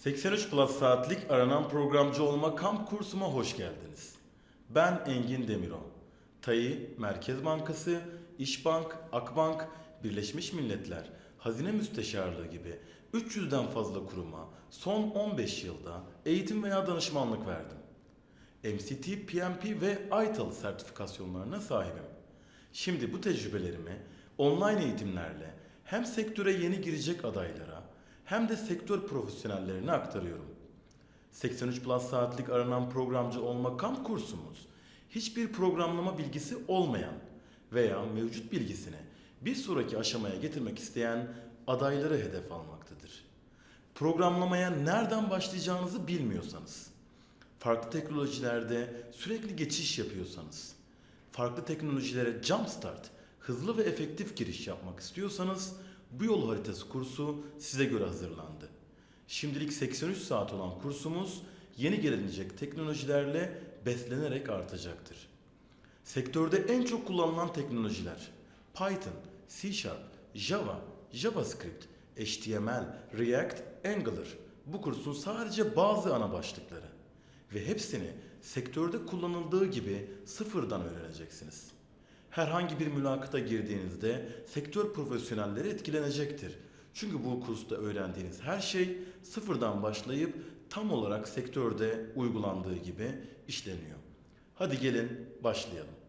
83 Plus saatlik aranan programcı olma kamp kursuma hoş geldiniz. Ben Engin Demiro. TAİ, Merkez Bankası, İşbank, Akbank, Birleşmiş Milletler, Hazine Müsteşarlığı gibi 300'den fazla kuruma son 15 yılda eğitim veya danışmanlık verdim. MCT, PMP ve ITIL sertifikasyonlarına sahibim. Şimdi bu tecrübelerimi online eğitimlerle hem sektöre yeni girecek adaylara hem de sektör profesyonellerine aktarıyorum. 83 Plus saatlik aranan programcı olma kamp kursumuz hiçbir programlama bilgisi olmayan veya mevcut bilgisini bir sonraki aşamaya getirmek isteyen adayları hedef almaktadır. Programlamaya nereden başlayacağınızı bilmiyorsanız, farklı teknolojilerde sürekli geçiş yapıyorsanız, farklı teknolojilere jumpstart, hızlı ve efektif giriş yapmak istiyorsanız bu yol haritası kursu size göre hazırlandı. Şimdilik 83 saat olan kursumuz yeni gelecek teknolojilerle beslenerek artacaktır. Sektörde en çok kullanılan teknolojiler Python, C Sharp, Java, JavaScript, HTML, React, Angular. Bu kursun sadece bazı ana başlıkları ve hepsini sektörde kullanıldığı gibi sıfırdan öğreneceksiniz. Herhangi bir mülakata girdiğinizde sektör profesyonelleri etkilenecektir. Çünkü bu kursta öğrendiğiniz her şey sıfırdan başlayıp tam olarak sektörde uygulandığı gibi işleniyor. Hadi gelin başlayalım.